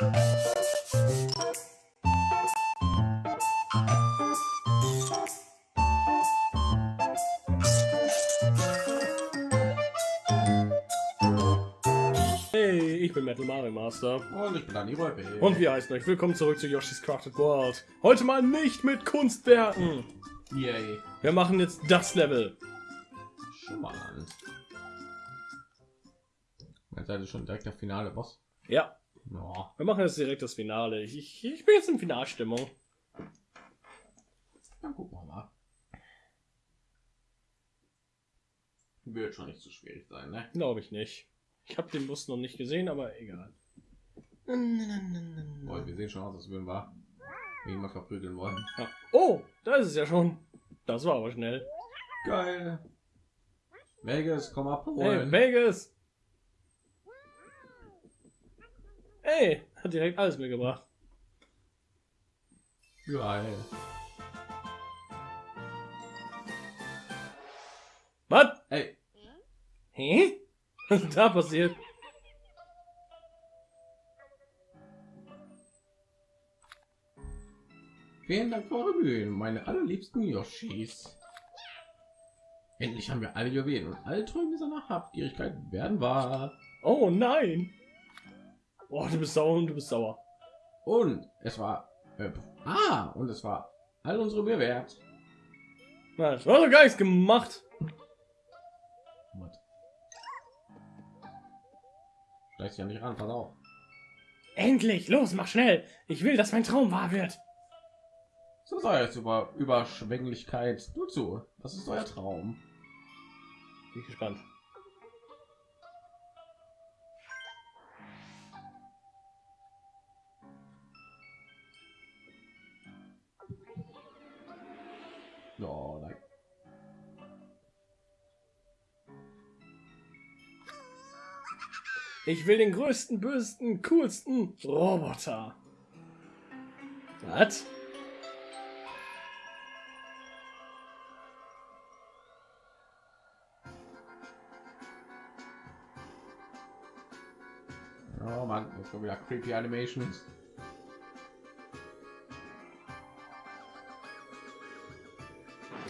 Hey, ich bin Metal Mario Master. Und ich bin Räupe. Und wir heißen euch willkommen zurück zu Yoshi's Crafted World. Heute mal nicht mit Kunstwerken. Yay. Wir machen jetzt das Level. Spannend. Jetzt seid ihr schon direkt der finale Boss. Ja, Ja. wir machen jetzt direkt das Finale. Ich, ich, ich bin jetzt in Finalstimmung. Dann gucken wir mal. Wird schon nicht so schwierig sein, ne? Glaube ich nicht. Ich habe den Bus noch nicht gesehen, aber egal. Boah, wir sehen schon aus, als würden wir ihn mal verprügeln wollen. Ja. Oh, da ist es ja schon. Das war aber schnell. Geil. Vegas, komm Hey, abholen. Vegas. Hey, hat direkt alles mitgebracht. Geil. Was? Ey, Hä? Was ist da passiert? vielen Dank für eure Mühen, meine allerliebsten Yoshis. Endlich haben wir alle Juwelen und alle Träume seiner Habgierigkeit werden wahr. Oh nein. Oh, du bist sauer und du bist sauer. Und es war äh, ah und es war all unsere Mühe wert. Na, das war gar nichts gemacht. What? Ja nicht ran, pass auf. Endlich, los, mach schnell. Ich will, dass mein Traum wahr wird. So soll jetzt über Überschwänglichkeit. Du zu. Das ist euer Traum. Bin ich gespannt. Ich will den größten, bösesten, coolsten Roboter. Was? Oh Mann, jetzt kommen wieder creepy Animations.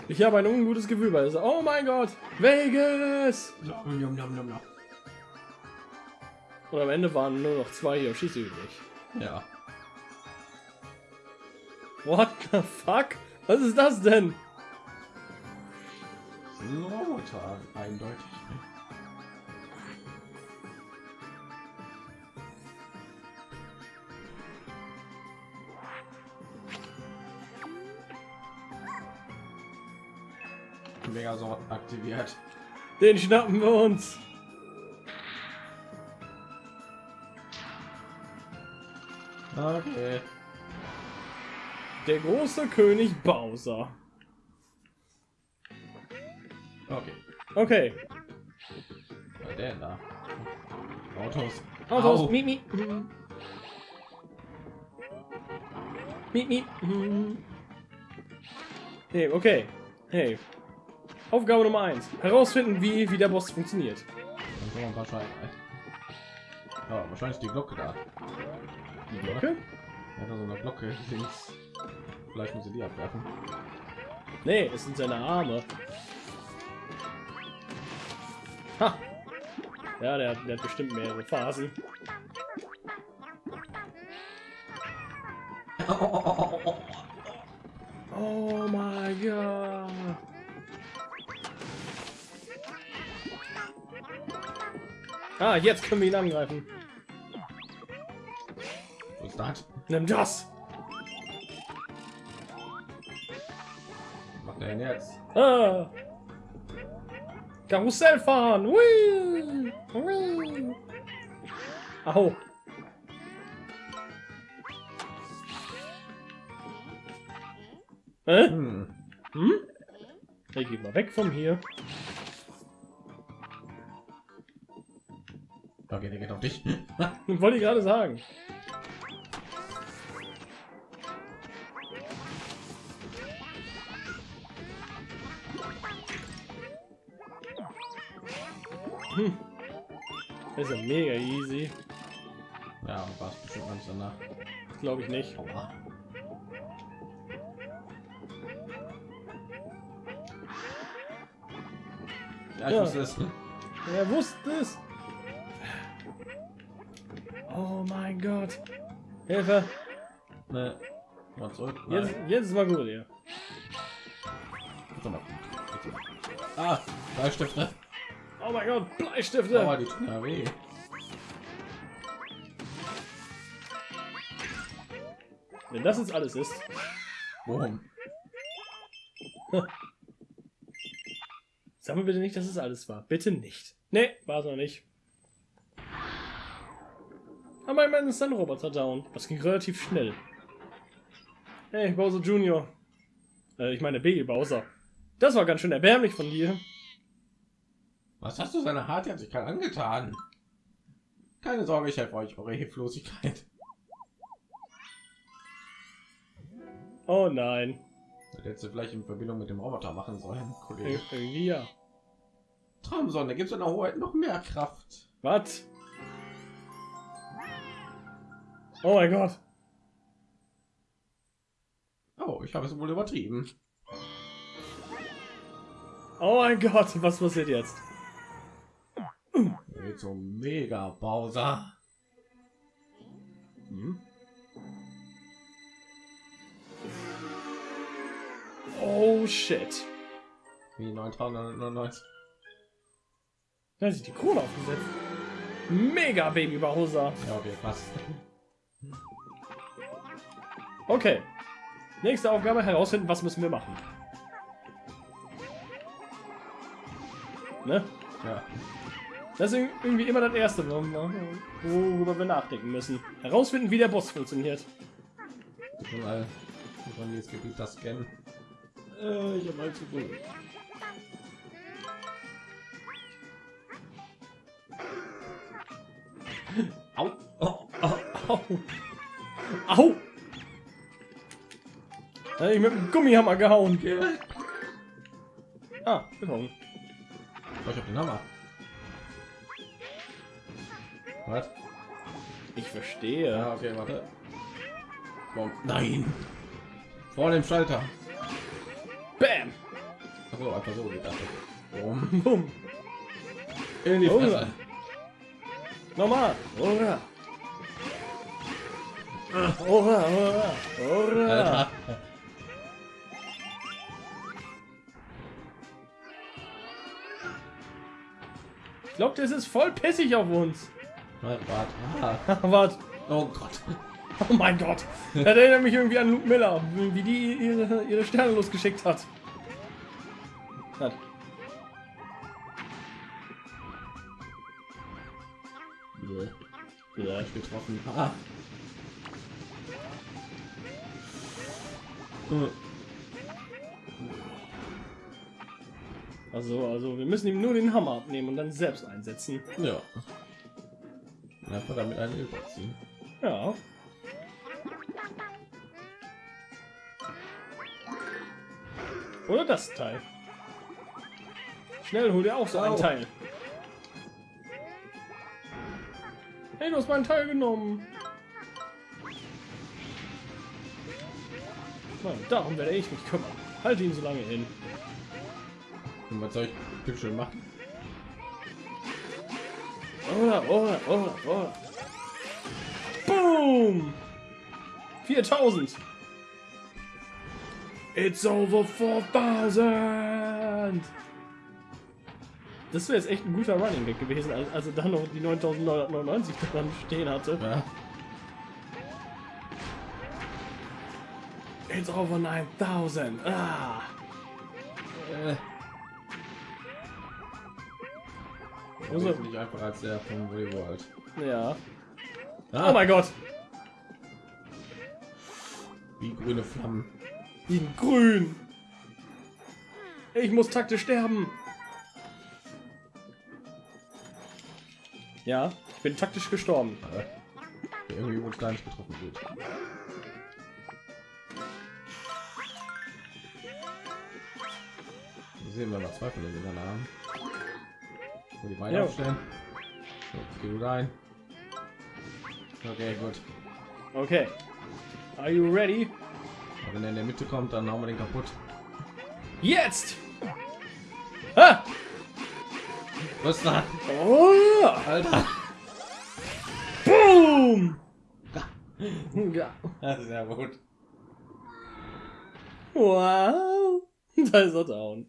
Ich habe ein ungutes Gefühl bei dieser. Oh mein Gott, Vegas! Nom, nom, nom, nom, nom. Und am Ende waren nur noch zwei Yoshis übrig. Ja. What the fuck? Was ist das denn? Das ist ein Roboter, eindeutig. Megasort aktiviert. Den schnappen wir uns. Okay. Der große König Bowser. Okay. Okay. Was der da? Autos. Autos. Au. Miep, miep. Miep, miep. Hey, okay. Hey. Aufgabe Nummer 1. Herausfinden, wie, wie der Boss funktioniert. Dann kann man wahrscheinlich. Ja, wahrscheinlich die Glocke da. Die Glocke? Hat da so eine Glocke links. Vielleicht muss sie die abwerfen. Nee, es sind seine Arme. Ha! Ja, der, der hat bestimmt mehrere Phasen. Oh mein Gott! Ah, jetzt können wir ihn angreifen. Das? Nimm das! Was macht der denn jetzt? Ah. Karussell fahren! Hui! Hui! Au! Hä? Hm. Hm? Ich geh mal weg von hier. Okay, der geht auf dich. Wollte ich gerade sagen. Hm. Das ist ja mega easy. Ja, war es bestimmt ganz danach. Glaube ich nicht. Aua. Ja, ich Ja. wusste es. Er wusste es. Oh mein Gott. Hilfe. Ne. Mal zurück. Jetzt, jetzt ist mal gut hier. Ist doch mal gut. Ah, Bleistifte. Oh mein Gott, Bleistifte. Aua, die tun ja weh. Wenn das jetzt alles ist. Boom. Sag mir bitte nicht, dass es alles war. Bitte nicht. Nee, war es noch nicht. Aber immerhin ist ein Roboter down. Das ging relativ schnell. Hey, Bowser Junior. Äh, ich meine Baby Bowser. Das war ganz schön erbärmlich von dir. Was hast du seiner Hartherzigkeit angetan? Keine Sorge, ich helfe euch eure Hilflosigkeit. Oh nein. Das hättest du vielleicht in Verbindung mit dem Roboter machen sollen, Kollege. Ir irgendwie ja. Traumsonne, gibt es in der Hoheit noch mehr Kraft? Was? Oh mein Gott. Oh, ich habe es wohl übertrieben. Oh mein Gott, was passiert jetzt? So mega Bowser. Hm? Oh shit. Wie 999. Da sich die Krone aufgesetzt. Mega Baby Bowser. Ja, okay, passt. Okay. Nächste Aufgabe herausfinden, was müssen wir machen. Ne? Ja. Das ist irgendwie immer das erste, worüber wir nachdenken müssen. Herausfinden, wie der Boss funktioniert. Mal von jetzt Gebiet das scannen. Äh, ich habe mal zu tun. Au. Au! Au! Au! Da hab ich mit dem Gummihammer gehauen. Ah. Oh, ich hab den Hammer. Was? Ich verstehe. Ja, okay, warte. Warum? Nein! Vor dem Schalter. Bam! Achso, einfach so geht das. Warum? Bumm. In die. Fresse. Nochmal. Ora. Ora, ora, ora. Ich glaube, das ist voll pissig auf uns. Warte. Ah. Warte. Oh Gott. Oh mein Gott. Das erinnert mich irgendwie an Luke Miller, wie die ihre, ihre Sterne losgeschickt hat. Hat. Ich getroffen. Ah. Äh, Also, also wir müssen ihm nur den Hammer abnehmen und dann selbst einsetzen. Ja. Und Einfach damit einen überziehen. Ja. Oder das Teil. Schnell, hol dir auch so ein Au. Teil. Hey, du hast meinen Teil genommen. Mann, darum werde ich mich kümmern. Halte ihn so lange hin. Und was soll ich bitte schön machen? Oder, oder, oder, oder. Boom! 4000. It's over 4000. Das wäre jetzt echt ein guter Running Gag gewesen, als, er dann noch die 9999 dran stehen hatte. Ja. It's over 9000. Ah. Äh. Also- nicht einfach als der von Woody World. Ja. Ah, Oh mein Gott. wie grüne Flammen. In grün. Ich muss taktisch sterben. Ja, ich bin taktisch gestorben. Äh, irgendwie wurde gar nicht getroffen wird. Wir sehen wir noch zwei von den Dingern Wo die Beine aufstellen. So, geh du rein. Okay, gut. Okay. Are you ready? Aber wenn er in der Mitte kommt, dann hauen wir den kaputt. Jetzt! Ha! Was ist das? Oh! Alter! Boom! Ja. Ja gut. Wow! Da ist er down.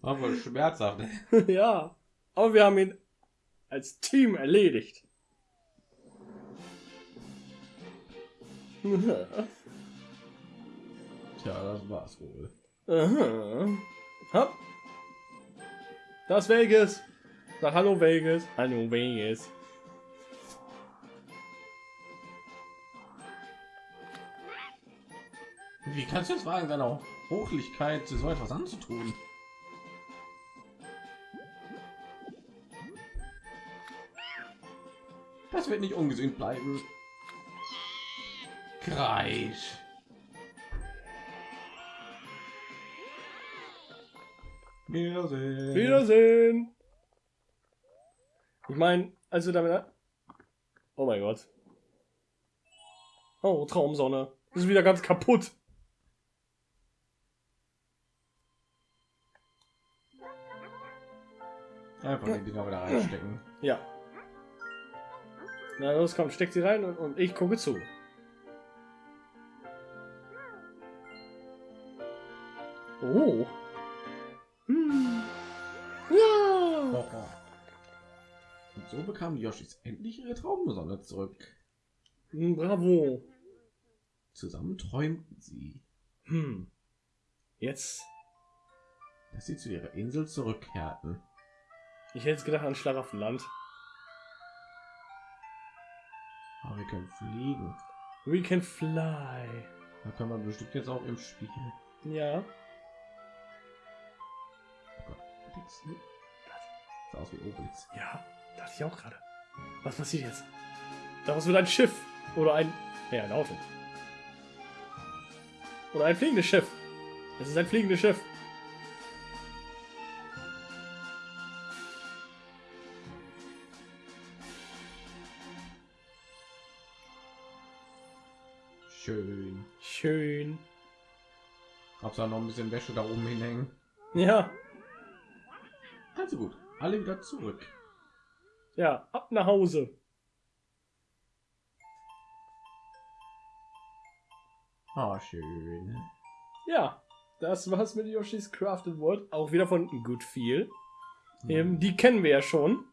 War voll schmerzhaft. ja. Aber wir haben ihn als Team erledigt. Tja, das war's wohl. Aha. Hopp. Das Vegas. Sag Hallo Vegas. Hallo Vegas. Wie kannst du es wagen, seiner Hochlichkeit so etwas anzutun? Das wird nicht ungesehen bleiben. Kreisch. Wiedersehen. Wiedersehen. Ich meine, also damit. Oh mein Gott. Oh, Traumsonne. Ist wieder ganz kaputt. Einfach die Dinger wieder reinstecken. Ja. Na los, komm, steck sie rein und, und ich gucke zu. Oh. Hm. Ja. Und so bekamen die Yoshis endlich ihre Traumsonne zurück. Hm, Bravo. Zusammen träumten sie, Hm. Jetzt. dass sie zu ihrer Insel zurückkehrten. Ich hätte jetzt gedacht an Schlaraffenland. Wir können fliegen. We can fly. Da kann man bestimmt jetzt auch im Spiel. Ja. Obelix. Sah aus wie Obelix. Ja, dachte ich auch gerade. Was passiert jetzt? Daraus wird ein Schiff. Oder ein. Ja, ein Auto. Oder ein fliegendes Schiff. Es ist ein fliegendes Schiff. Hab's da noch ein bisschen Wäsche da oben hinhängen. Ja. Also gut, alle wieder zurück. Ja, ab nach Hause. Ah, schön. Ja, das war's mit Yoshi's Crafted World. Auch wieder von Good Feel. Ähm, die kennen wir ja schon.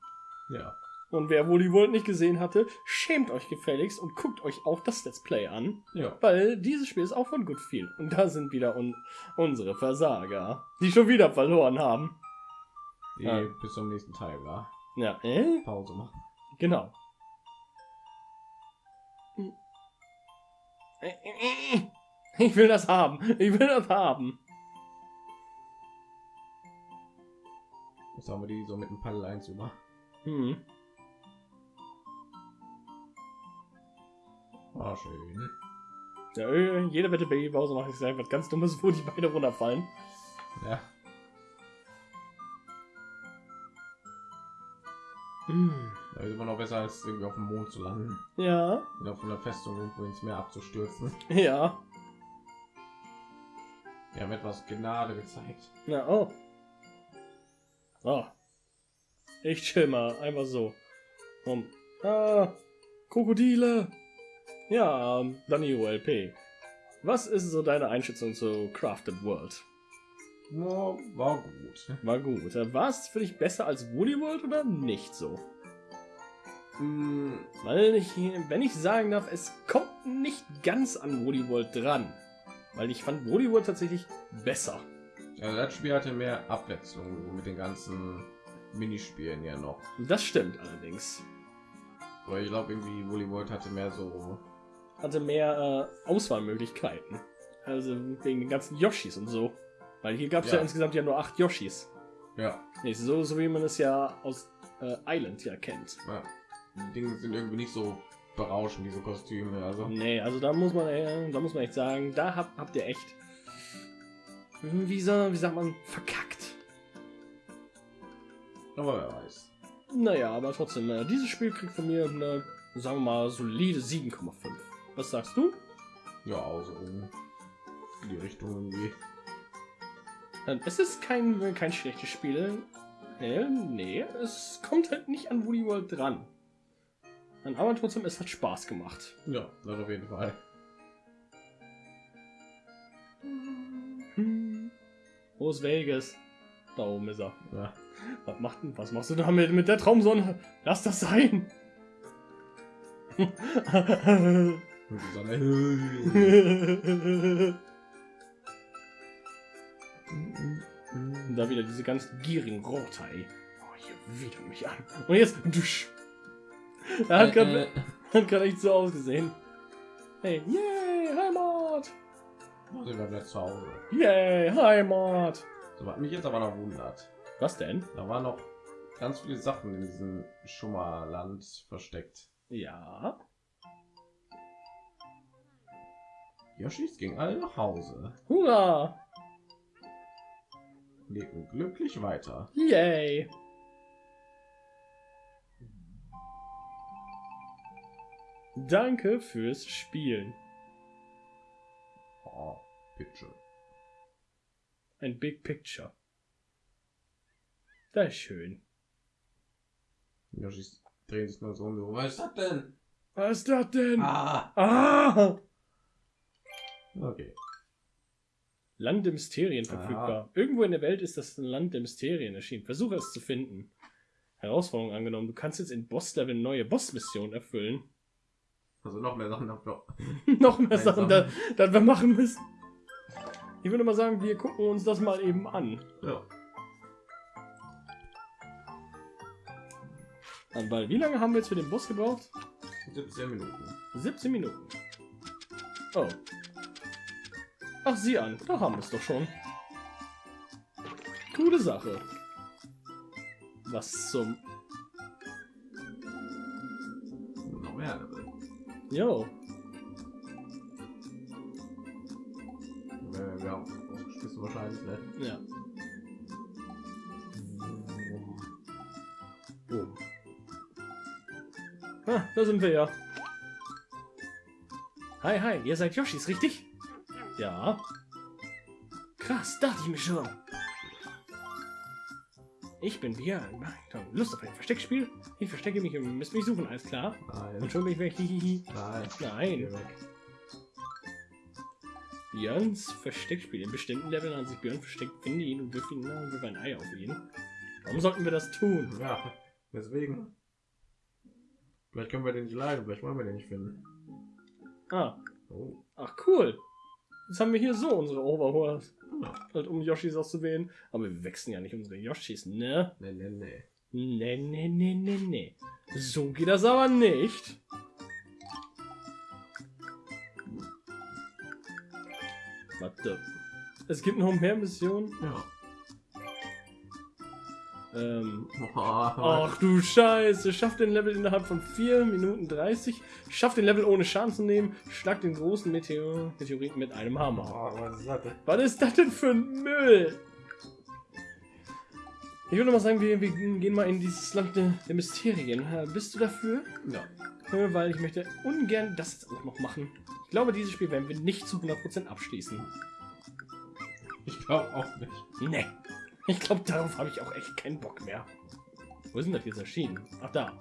Ja. Und wer wohl die World nicht gesehen hatte, schämt euch gefälligst und guckt euch auch das Let's Play an. Ja. Weil dieses Spiel ist auch von Good Feel. Und da sind wieder un unsere Versager, die schon wieder verloren haben. Die Ja. bis zum nächsten Teil war. Ja, äh? Pause machen. Genau. Ich will das haben. Ich will das haben. Jetzt haben wir die so mit dem Paddel 1 über. Hm. Ah, schön. Ja, äh, jede Wette Babypause mache ich einfach ganz dummes, wo die Beine runterfallen. Ja. Hm. Da ist immer noch besser als irgendwie auf dem Mond zu landen. Ja, Oder von der Festung irgendwo ins Meer abzustürzen. ja. Wir haben etwas Gnade gezeigt. Na, oh. Oh. Ich chill mal, einfach so. Um. Ah, Krokodile. Ja, ähm, Danny ULP. Was ist so deine Einschätzung zu Crafted World? Ja, war gut. War gut. War es für dich besser als Woody World oder nicht so? Hm, Weil ich, wenn ich sagen darf, es kommt nicht ganz an Woody World dran. Weil ich fand Woody World tatsächlich besser. Also das Spiel hatte mehr Abwechslung mit den ganzen Minispielen ja noch. Das stimmt allerdings. Aber ich glaube irgendwie Woolly World hatte mehr so. Hatte mehr äh, Auswahlmöglichkeiten. Also wegen den ganzen Yoshis und so. Weil hier gab es ja. Ja. insgesamt ja nur acht Yoshis. Ja, Nicht so, so wie man es ja aus äh, Island ja kennt. ja. Die Dinge sind irgendwie nicht so berauschend, diese Kostüme. Also Nee, also da muss man, äh, da muss man echt sagen, da habt, habt ihr echt, wie, so, wie sagt man, verkackt. aber wer weiß. Naja, aber trotzdem, äh, dieses Spiel kriegt von mir eine, sagen wir mal, solide 7,5. Was sagst du? Ja, also in die Richtung irgendwie. Es ist kein, kein schlechtes Spiel. Nee, nee, es kommt halt nicht an Woody World dran. Aber trotzdem, es hat Spaß gemacht. Ja, das auf jeden Fall. Hm. Wo ist Vegas? Da oben ist er. Ja. Was, macht, was machst du da mit, mit der Traumsonne? Lass das sein! Und die Sonne. Und da wieder diese ganz gierigen Roter, ey. Oh, hier widert mich an. Und jetzt, dusch. Er hat gerade Äh, grad echt so ausgesehen. Hey, yay, Heimat! äh, sind wir wieder zu Hause. Yay, Heimat! So, was mich jetzt aber noch wundert. Was denn? Da waren noch ganz viele Sachen in diesem Schummerland versteckt. Ja. Yoshis ging alle nach Hause, Hurra! lebten glücklich weiter. Yay! Danke fürs Spielen. Oh, Picture. Ein Big Picture. Das ist schön. Yoshis drehen sich nur so um. Was ist das denn? Was ist das denn? Ah, Ah! Okay. Land der Mysterien Aha. verfügbar. Irgendwo in der Welt ist das Land der Mysterien erschienen. Versuche es zu finden. Herausforderung angenommen. Du kannst jetzt in Boss-Level neue Boss-Missionen erfüllen. Also noch mehr Sachen dafür. Noch mehr. Sachen, da, da wir machen müssen. Ich würde mal sagen, wir gucken uns das mal eben an. Ja. An, Weil, wie lange haben wir jetzt für den Boss gebraucht? 17 Minuten. 17 Minuten. Oh. Ach, sieh an, da haben wir es doch schon. Coole Sache. Was zum... Noch mehr Level. Jo. Wir, wir haben ausgeschmissen wahrscheinlich, ne? Ja. Boom. Ah, da sind wir ja. Hi, hi, ihr seid Yoshis, richtig? Ja. Krass, dachte ich mir schon. Ich bin Björn. Lust auf ein Versteckspiel? Ich verstecke mich und müsst mich suchen, alles klar? Nein. Und schon bin ich weg. Hihihi. Nein. Nein. Björns Versteckspiel. In bestimmten Leveln an sich Björn versteckt, finde ihn und wirf ihn na, wirf ein Ei auf ihn. Warum sollten wir das tun? Ja, deswegen. Vielleicht können wir den nicht leiden, vielleicht wollen wir den nicht finden. Ah, Oh. ach cool. Jetzt haben wir hier so unsere. Ja. Halt, um Yoshis auszuwählen. Aber wir wechseln ja nicht unsere Yoshis, ne? Nee, nee, nee. Ne, ne, ne, ne, ne. So geht das aber nicht. Warte. Es gibt noch mehr Missionen. Ja. Ähm, Ach du Scheiße, schafft den Level innerhalb von 4 Minuten 30, schafft den Level ohne Schaden zu nehmen, schlagt den großen Meteor Meteoriten mit einem Hammer. Oh, was ist das denn? Was ist das denn für ein Müll? Ich würde mal sagen, wir, wir gehen mal in dieses Land der, der Mysterien. Äh, Bist du dafür? Ja. Äh, Weil ich möchte ungern das jetzt auch noch machen. Ich glaube, dieses Spiel werden wir nicht zu 100% abschließen. Ich glaube auch nicht. Nee. Ich glaube, darauf habe ich auch echt keinen Bock mehr. Wo sind das jetzt erschienen? Ach, da.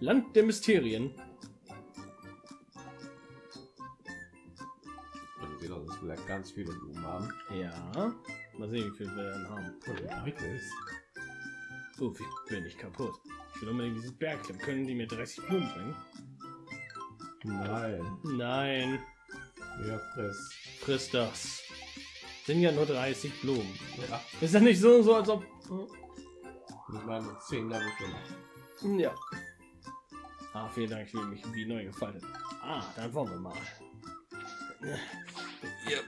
Land der Mysterien. Man sieht, dass vielleicht ganz viele Blumen haben. Ja. Mal sehen, wie viel wir dann haben. Weit ist. Oh, wie bin ich kaputt. Ich will unbedingt diesen Berg klimmen. Können die mir 30 Blumen bringen? Nein. Nein. Ja, friss. Friss das. Sind ja nur 30 Blumen. Ja. Ist ja nicht so, so als ob... Ich meine, 10 Level für Ja. Ah, vielen Dank, ich fühle mich wie neu gefaltet. Ah, dann wollen wir mal. Ja.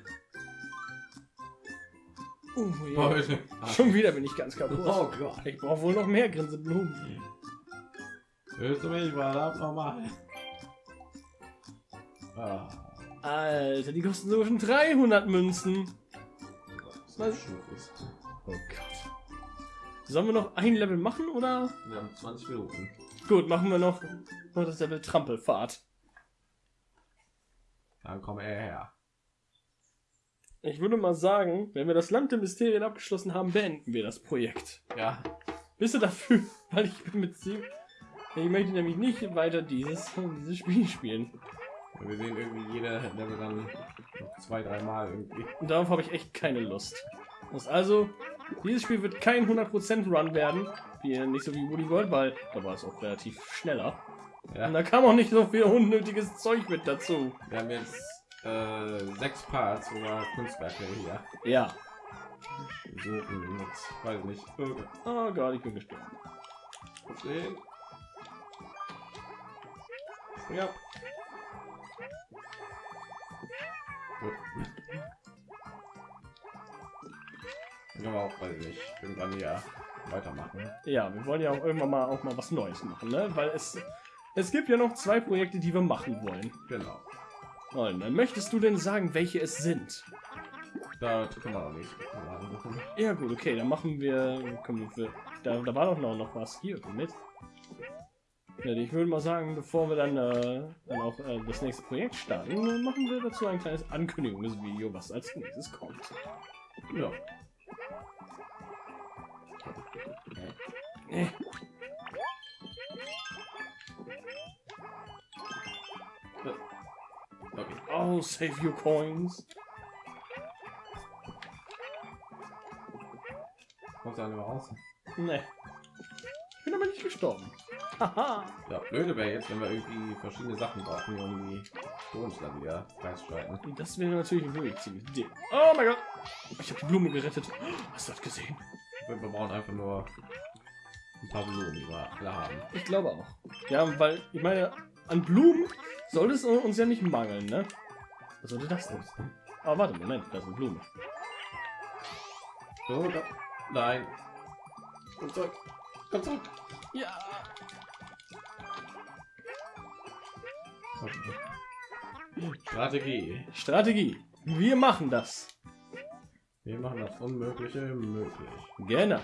Uh, ja. Heute. Schon wieder bin ich ganz kaputt. Oh Gott. Ich brauche wohl noch mehr Grinseblumen. Hörst du mich mal ab nochmal? Ah. Alter, die kosten sogar schon 300 Münzen. Was? Was? Oh Gott. Sollen wir noch ein Level machen oder? Wir haben 20 Minuten. Gut, machen wir noch, noch das Level Trampelfahrt. Dann komm er her. Ich würde mal sagen, wenn wir das Land der Mysterien abgeschlossen haben, beenden wir das Projekt. Ja, Bist du dafür? Weil ich bin mit sie. Ich möchte nämlich nicht weiter dieses, dieses Spiel spielen. Wir sehen irgendwie jeder Level dann noch zwei, drei Mal irgendwie. Und darauf habe ich echt keine Lust. Das also, dieses Spiel wird kein 100% Run werden. Wie, nicht so wie Woody World, weil da war es auch relativ schneller. Ja, Und da kam auch nicht so viel unnötiges Zeug mit dazu. wir haben jetzt äh, sechs Parts oder Kunstwerke hier. Ja. Mit, weiß nicht, irgendwas Oh Gott, ich bin gestorben. Ja. Können wir auch, weiß ich nicht, irgendwann hier weitermachen. Ja, wir wollen ja auch irgendwann mal auch mal was Neues machen, ne? Weil es es gibt ja noch zwei Projekte, die wir machen wollen. Genau. Und dann möchtest du denn sagen, welche es sind? Da können wir auch nicht. Ja gut, okay, dann machen wir. Komm, wir da, da war doch noch, noch was hier mit. Ich würde mal sagen, bevor wir dann, äh, dann auch äh, das nächste Projekt starten, machen wir dazu ein kleines Ankündigungsvideo, was als nächstes kommt. Ja. Äh. Okay. Oh, save your coins. Kommt mehr raus? Ne. Ich bin aber nicht gestorben. Haha. Ja, blöde wäre jetzt, wenn wir irgendwie verschiedene Sachen brauchen, um die Stones dann wieder freizuschalten. Das wäre natürlich wirklich ziemlich. Oh mein Gott. Ich habe die Blume gerettet. Hast du das gesehen? Wir brauchen einfach nur ein paar Blumen, die wir alle haben. Ich glaube auch. Ja, weil ich meine, an Blumen soll es uns ja nicht mangeln, ne? Was sollte das denn? Aber warte, Moment, das ist eine Blume. So, da. Nein. Komm zurück. Komm zurück. Ja. Strategie. Strategie. Wir machen das. Wir machen das Unmögliche möglich. Genau.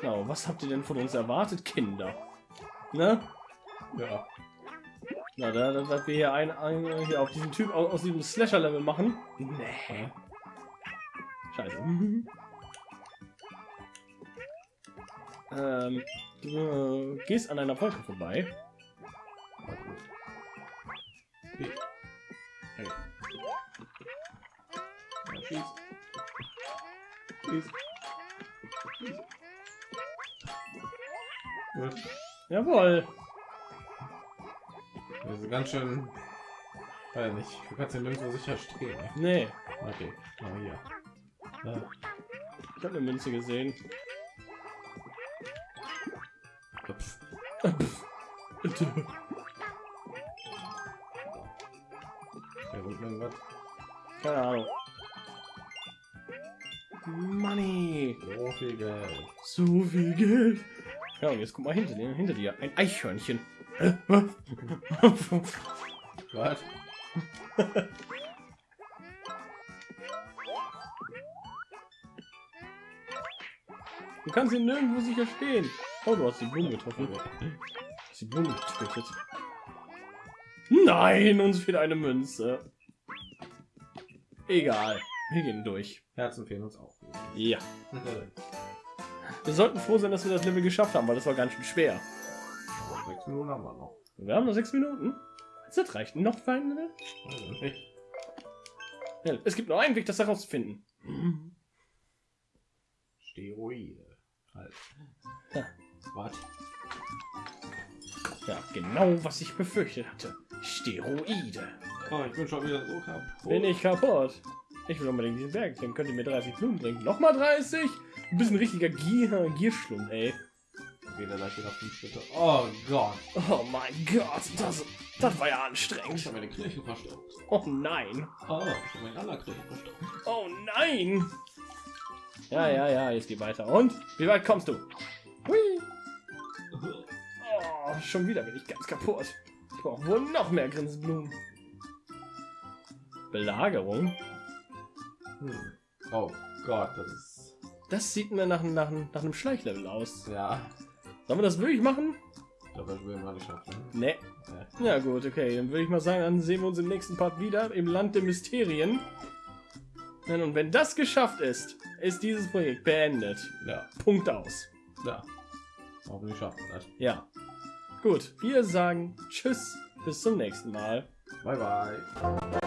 Genau, was habt ihr denn von uns erwartet, Kinder? Ne? Ja. Na, da, da, dass wir hier ein, ein hier auf diesen Typ aus, aus diesem Slasher-Level machen. Nee. Scheiße. ähm, du äh, gehst an einer Wolke vorbei. Schieß. Schieß. Gut. Jawohl. Das ist ganz schön. Weiß nicht. Du kannst ja nirgendwo sicher stehen. ne? Nee, Okay. Aber hier. Ja. ich habe eine Münze gesehen. Ups. Irgendwas. Keine Ahnung. Money. So viel Geld. So viel Geld. Ja, und jetzt guck mal hinter dir, hinter dir. Ein Eichhörnchen. Hä? Was? Du kannst ihn nirgendwo sicher stehen. Oh, du hast die Blume getroffen. Du hast die Blume getötet. Nein, uns fehlt eine Münze. Egal. Wir gehen durch. Herzen fehlen uns auch. Ja. Wir sollten froh sein, dass wir das Level geschafft haben, weil das war ganz schön schwer. Sechs Minuten haben wir noch. Wir haben noch sechs Minuten. Das reicht noch für ein Level. Also es gibt nur einen Weg, das herauszufinden. Steroide. Halt. Ja. Was? Ja, genau, was ich befürchtet hatte. Steroide. Oh, ich bin schon wieder so kaputt. Bin ich kaputt. Ich will unbedingt diesen Berg. Dann könnt ihr mir 30 Blumen bringen. Nochmal 30? Du bist ein richtiger Gier Gierschlund, ey. Wieder gleich wieder fünf Schritte. Oh Gott. Oh mein Gott, das, das war ja Ich anstrengend. habe meine Kirche verstaubt. Oh nein. Oh, ich habe meine andere Kirche verstaubt. Oh nein. Ja, ja, ja, jetzt geht weiter. Und? Wie weit kommst du? Hui. Oh, schon wieder bin ich ganz kaputt. Ich brauche wohl noch mehr Grinsblumen. Belagerung? Hm. Oh Gott, das ist Das sieht mir nach, nach, nach einem Schleichlevel aus. Ja, Sollen wir das wirklich machen? ich glaube, das würden wir nicht schaffen. Ne. Ja. Ja gut, okay. Dann würde ich mal sagen, dann sehen wir uns im nächsten Part wieder im Land der Mysterien. Und wenn das geschafft ist, ist dieses Projekt beendet. Ja, Punkt aus. ja. Hoffentlich schaffen wir das. Ja. Gut, wir sagen Tschüss, bis zum nächsten Mal. Bye, bye.